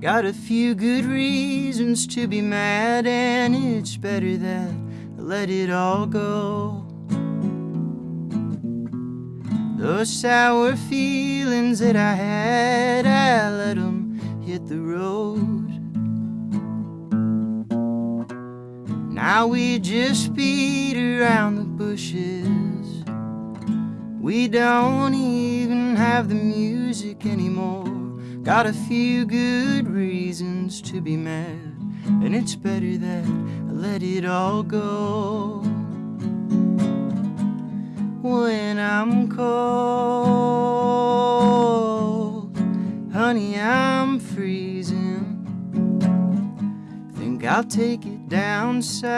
Got a few good reasons to be mad, and it's better that I let it all go. Those sour feelings that I had, I let them hit the road. Now we just beat around the bushes. We don't even have the music anymore. Got a few good reasons to be mad, and it's better that I let it all go. When I'm cold, honey, I'm freezing. Think I'll take it down south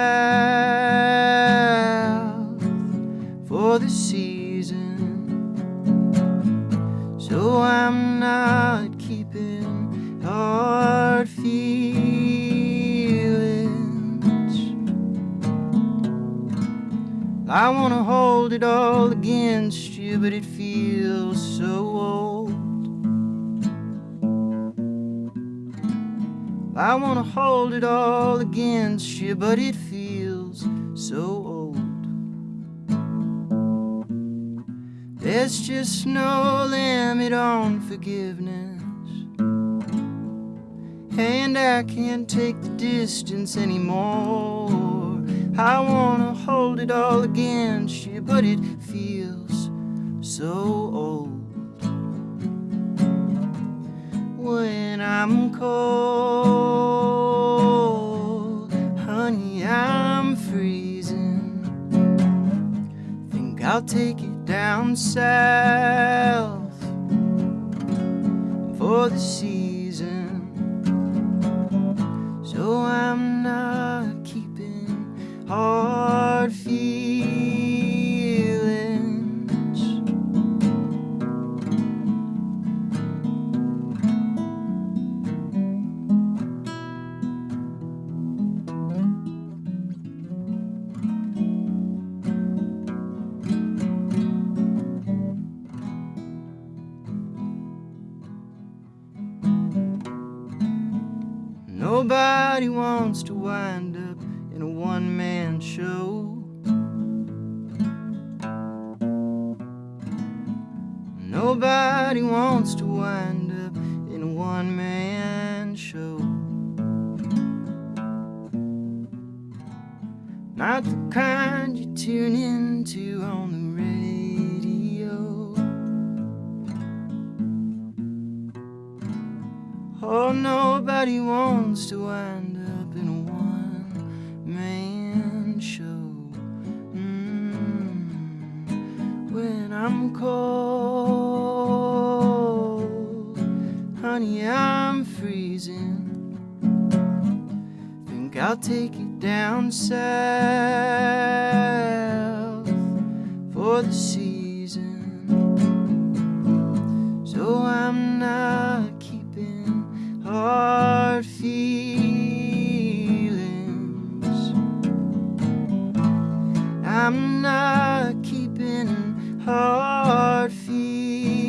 for the season. So I'm not keeping hard feelings. I wanna hold it all against you, but it feels so old. I wanna hold it all against you, but it feels so old. There's just no limit on forgiveness. And I can't take the distance anymore. I wanna hold it all against you, but it feels so old. When I'm cold, honey, I'm freezing. Think I'll take it down south for the season. So I'm not keeping hard Nobody wants to wind up in a one man show. Nobody wants to wind up in a one man show. Not the kind you tune into nobody wants to wind up in a one man show. Mm. When I'm cold, honey, I'm freezing. Think I'll take it down south for the season. I'm not keeping hard feet.